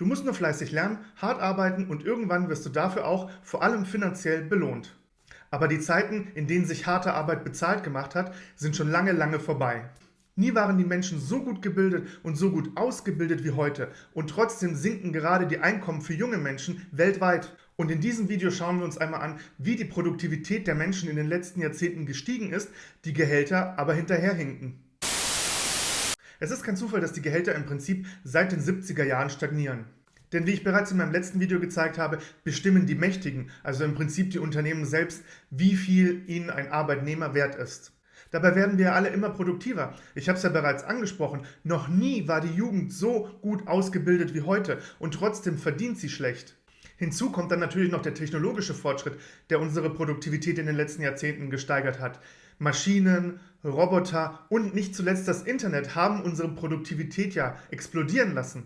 Du musst nur fleißig lernen, hart arbeiten und irgendwann wirst du dafür auch vor allem finanziell belohnt. Aber die Zeiten, in denen sich harte Arbeit bezahlt gemacht hat, sind schon lange, lange vorbei. Nie waren die Menschen so gut gebildet und so gut ausgebildet wie heute und trotzdem sinken gerade die Einkommen für junge Menschen weltweit. Und in diesem Video schauen wir uns einmal an, wie die Produktivität der Menschen in den letzten Jahrzehnten gestiegen ist, die Gehälter aber hinterherhinken. Es ist kein Zufall, dass die Gehälter im Prinzip seit den 70er Jahren stagnieren. Denn wie ich bereits in meinem letzten Video gezeigt habe, bestimmen die Mächtigen, also im Prinzip die Unternehmen selbst, wie viel ihnen ein Arbeitnehmer wert ist. Dabei werden wir alle immer produktiver. Ich habe es ja bereits angesprochen, noch nie war die Jugend so gut ausgebildet wie heute und trotzdem verdient sie schlecht. Hinzu kommt dann natürlich noch der technologische Fortschritt, der unsere Produktivität in den letzten Jahrzehnten gesteigert hat. Maschinen, Roboter und nicht zuletzt das Internet haben unsere Produktivität ja explodieren lassen.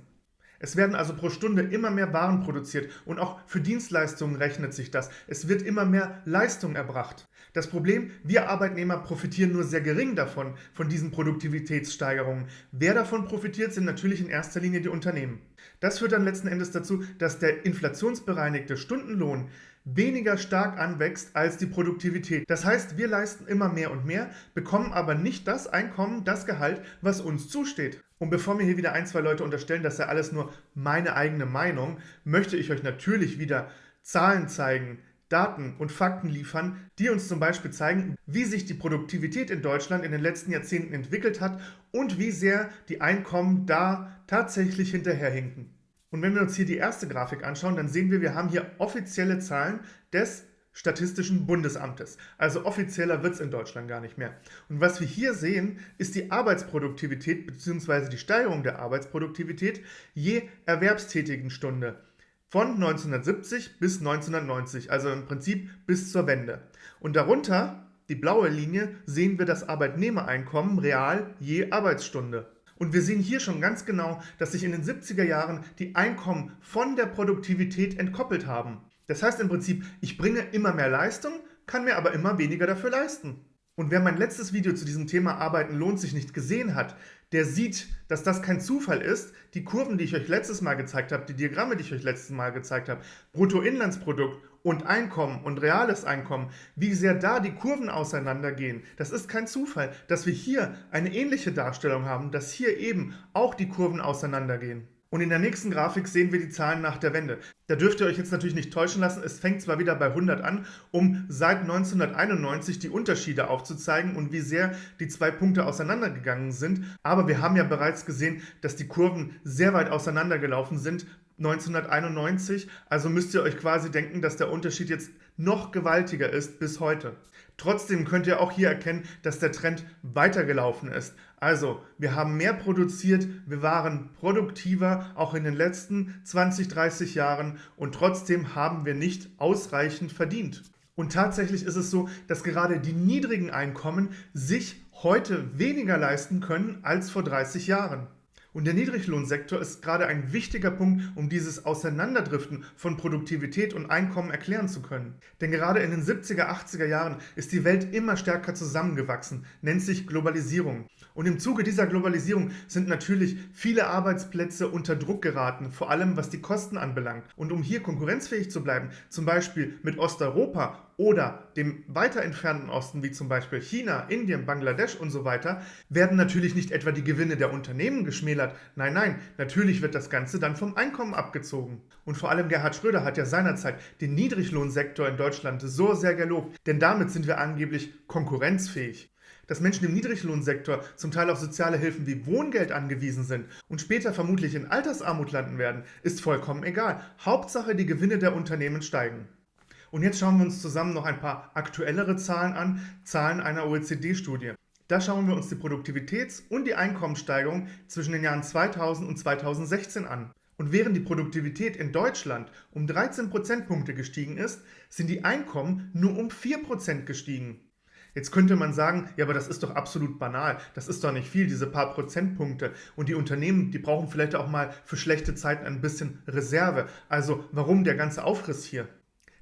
Es werden also pro Stunde immer mehr Waren produziert und auch für Dienstleistungen rechnet sich das. Es wird immer mehr Leistung erbracht. Das Problem, wir Arbeitnehmer profitieren nur sehr gering davon, von diesen Produktivitätssteigerungen. Wer davon profitiert, sind natürlich in erster Linie die Unternehmen. Das führt dann letzten Endes dazu, dass der inflationsbereinigte Stundenlohn weniger stark anwächst als die Produktivität. Das heißt, wir leisten immer mehr und mehr, bekommen aber nicht das Einkommen, das Gehalt, was uns zusteht. Und bevor mir hier wieder ein, zwei Leute unterstellen, das sei alles nur meine eigene Meinung, möchte ich euch natürlich wieder Zahlen zeigen, Daten und Fakten liefern, die uns zum Beispiel zeigen, wie sich die Produktivität in Deutschland in den letzten Jahrzehnten entwickelt hat und wie sehr die Einkommen da tatsächlich hinterherhinken. Und wenn wir uns hier die erste Grafik anschauen, dann sehen wir, wir haben hier offizielle Zahlen des Statistischen Bundesamtes. Also offizieller wird es in Deutschland gar nicht mehr. Und was wir hier sehen, ist die Arbeitsproduktivität bzw. die Steigerung der Arbeitsproduktivität je erwerbstätigen Stunde von 1970 bis 1990, also im Prinzip bis zur Wende. Und darunter, die blaue Linie, sehen wir das Arbeitnehmereinkommen real je Arbeitsstunde. Und wir sehen hier schon ganz genau, dass sich in den 70er Jahren die Einkommen von der Produktivität entkoppelt haben. Das heißt im Prinzip, ich bringe immer mehr Leistung, kann mir aber immer weniger dafür leisten. Und wer mein letztes Video zu diesem Thema Arbeiten lohnt sich nicht gesehen hat, der sieht, dass das kein Zufall ist. Die Kurven, die ich euch letztes Mal gezeigt habe, die Diagramme, die ich euch letztes Mal gezeigt habe, Bruttoinlandsprodukt und Einkommen und reales Einkommen, wie sehr da die Kurven auseinandergehen. Das ist kein Zufall, dass wir hier eine ähnliche Darstellung haben, dass hier eben auch die Kurven auseinandergehen. Und in der nächsten Grafik sehen wir die Zahlen nach der Wende. Da dürft ihr euch jetzt natürlich nicht täuschen lassen, es fängt zwar wieder bei 100 an, um seit 1991 die Unterschiede aufzuzeigen und wie sehr die zwei Punkte auseinandergegangen sind, aber wir haben ja bereits gesehen, dass die Kurven sehr weit auseinandergelaufen sind 1991, also müsst ihr euch quasi denken, dass der Unterschied jetzt noch gewaltiger ist bis heute. Trotzdem könnt ihr auch hier erkennen, dass der Trend weitergelaufen ist. Also, wir haben mehr produziert, wir waren produktiver, auch in den letzten 20, 30 Jahren und trotzdem haben wir nicht ausreichend verdient. Und tatsächlich ist es so, dass gerade die niedrigen Einkommen sich heute weniger leisten können als vor 30 Jahren. Und der Niedriglohnsektor ist gerade ein wichtiger Punkt, um dieses Auseinanderdriften von Produktivität und Einkommen erklären zu können. Denn gerade in den 70er, 80er Jahren ist die Welt immer stärker zusammengewachsen, nennt sich Globalisierung. Und im Zuge dieser Globalisierung sind natürlich viele Arbeitsplätze unter Druck geraten, vor allem was die Kosten anbelangt. Und um hier konkurrenzfähig zu bleiben, zum Beispiel mit Osteuropa oder dem weiter entfernten Osten, wie zum Beispiel China, Indien, Bangladesch und so weiter, werden natürlich nicht etwa die Gewinne der Unternehmen geschmälert. Nein, nein, natürlich wird das Ganze dann vom Einkommen abgezogen. Und vor allem Gerhard Schröder hat ja seinerzeit den Niedriglohnsektor in Deutschland so sehr gelobt, denn damit sind wir angeblich konkurrenzfähig dass Menschen im Niedriglohnsektor zum Teil auf soziale Hilfen wie Wohngeld angewiesen sind und später vermutlich in Altersarmut landen werden, ist vollkommen egal. Hauptsache, die Gewinne der Unternehmen steigen. Und jetzt schauen wir uns zusammen noch ein paar aktuellere Zahlen an, Zahlen einer OECD-Studie. Da schauen wir uns die Produktivitäts- und die Einkommenssteigerung zwischen den Jahren 2000 und 2016 an. Und während die Produktivität in Deutschland um 13 Prozentpunkte gestiegen ist, sind die Einkommen nur um 4 Prozent gestiegen. Jetzt könnte man sagen, ja, aber das ist doch absolut banal. Das ist doch nicht viel, diese paar Prozentpunkte. Und die Unternehmen, die brauchen vielleicht auch mal für schlechte Zeiten ein bisschen Reserve. Also warum der ganze Aufriss hier?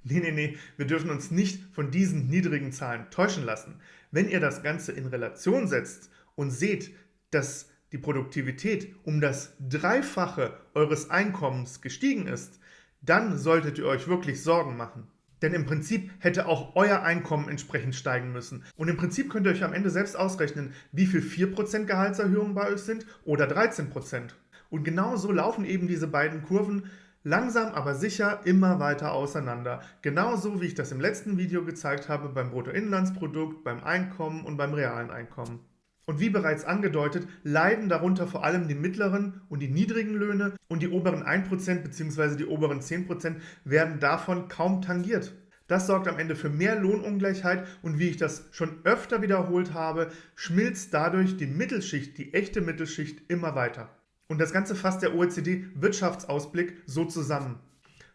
Nee, nee, nee, wir dürfen uns nicht von diesen niedrigen Zahlen täuschen lassen. Wenn ihr das Ganze in Relation setzt und seht, dass die Produktivität um das Dreifache eures Einkommens gestiegen ist, dann solltet ihr euch wirklich Sorgen machen. Denn im Prinzip hätte auch euer Einkommen entsprechend steigen müssen. Und im Prinzip könnt ihr euch am Ende selbst ausrechnen, wie viel 4% Gehaltserhöhung bei euch sind oder 13%. Und genau so laufen eben diese beiden Kurven langsam aber sicher immer weiter auseinander. Genauso wie ich das im letzten Video gezeigt habe beim Bruttoinlandsprodukt, beim Einkommen und beim realen Einkommen. Und wie bereits angedeutet, leiden darunter vor allem die mittleren und die niedrigen Löhne und die oberen 1% bzw. die oberen 10% werden davon kaum tangiert. Das sorgt am Ende für mehr Lohnungleichheit und wie ich das schon öfter wiederholt habe, schmilzt dadurch die Mittelschicht, die echte Mittelschicht immer weiter. Und das Ganze fasst der OECD-Wirtschaftsausblick so zusammen.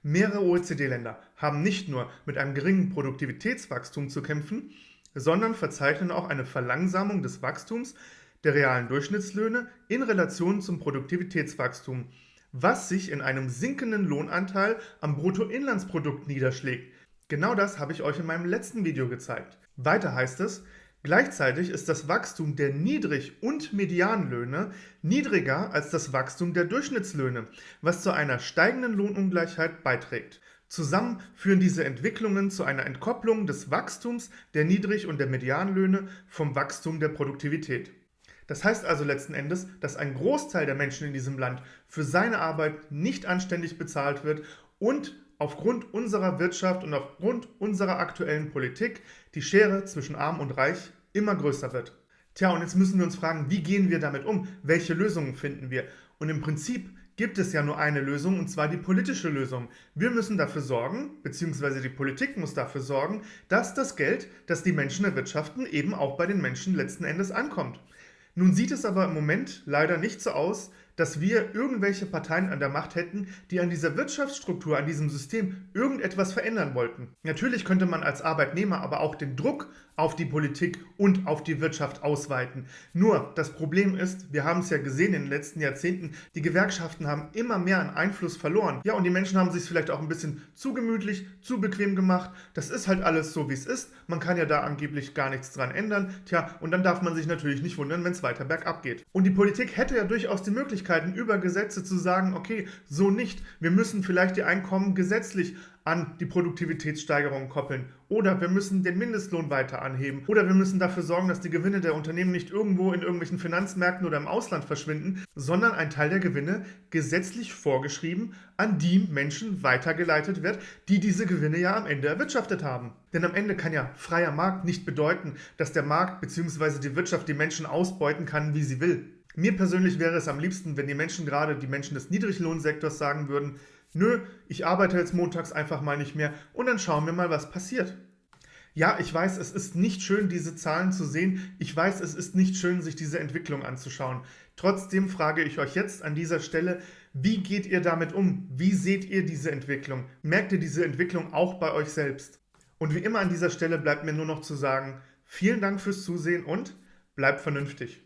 Mehrere OECD-Länder haben nicht nur mit einem geringen Produktivitätswachstum zu kämpfen, sondern verzeichnen auch eine Verlangsamung des Wachstums der realen Durchschnittslöhne in Relation zum Produktivitätswachstum, was sich in einem sinkenden Lohnanteil am Bruttoinlandsprodukt niederschlägt. Genau das habe ich euch in meinem letzten Video gezeigt. Weiter heißt es, gleichzeitig ist das Wachstum der Niedrig- und Medianlöhne niedriger als das Wachstum der Durchschnittslöhne, was zu einer steigenden Lohnungleichheit beiträgt. Zusammen führen diese Entwicklungen zu einer Entkopplung des Wachstums der Niedrig- und der Medianlöhne vom Wachstum der Produktivität. Das heißt also letzten Endes, dass ein Großteil der Menschen in diesem Land für seine Arbeit nicht anständig bezahlt wird und aufgrund unserer Wirtschaft und aufgrund unserer aktuellen Politik die Schere zwischen Arm und Reich immer größer wird. Tja, und jetzt müssen wir uns fragen, wie gehen wir damit um? Welche Lösungen finden wir? Und im Prinzip gibt es ja nur eine Lösung, und zwar die politische Lösung. Wir müssen dafür sorgen, beziehungsweise die Politik muss dafür sorgen, dass das Geld, das die Menschen erwirtschaften, eben auch bei den Menschen letzten Endes ankommt. Nun sieht es aber im Moment leider nicht so aus, dass wir irgendwelche Parteien an der Macht hätten, die an dieser Wirtschaftsstruktur, an diesem System irgendetwas verändern wollten. Natürlich könnte man als Arbeitnehmer aber auch den Druck auf die Politik und auf die Wirtschaft ausweiten. Nur das Problem ist, wir haben es ja gesehen in den letzten Jahrzehnten, die Gewerkschaften haben immer mehr an Einfluss verloren. Ja, und die Menschen haben sich vielleicht auch ein bisschen zu gemütlich, zu bequem gemacht. Das ist halt alles so, wie es ist. Man kann ja da angeblich gar nichts dran ändern. Tja, und dann darf man sich natürlich nicht wundern, wenn es weiter bergab geht. Und die Politik hätte ja durchaus die Möglichkeit, Möglichkeiten über Gesetze zu sagen, okay, so nicht. Wir müssen vielleicht die Einkommen gesetzlich an die Produktivitätssteigerung koppeln. Oder wir müssen den Mindestlohn weiter anheben. Oder wir müssen dafür sorgen, dass die Gewinne der Unternehmen nicht irgendwo in irgendwelchen Finanzmärkten oder im Ausland verschwinden, sondern ein Teil der Gewinne gesetzlich vorgeschrieben an die Menschen weitergeleitet wird, die diese Gewinne ja am Ende erwirtschaftet haben. Denn am Ende kann ja freier Markt nicht bedeuten, dass der Markt bzw. die Wirtschaft die Menschen ausbeuten kann, wie sie will. Mir persönlich wäre es am liebsten, wenn die Menschen, gerade die Menschen des Niedriglohnsektors, sagen würden, nö, ich arbeite jetzt montags einfach mal nicht mehr und dann schauen wir mal, was passiert. Ja, ich weiß, es ist nicht schön, diese Zahlen zu sehen. Ich weiß, es ist nicht schön, sich diese Entwicklung anzuschauen. Trotzdem frage ich euch jetzt an dieser Stelle, wie geht ihr damit um? Wie seht ihr diese Entwicklung? Merkt ihr diese Entwicklung auch bei euch selbst? Und wie immer an dieser Stelle bleibt mir nur noch zu sagen, vielen Dank fürs Zusehen und bleibt vernünftig.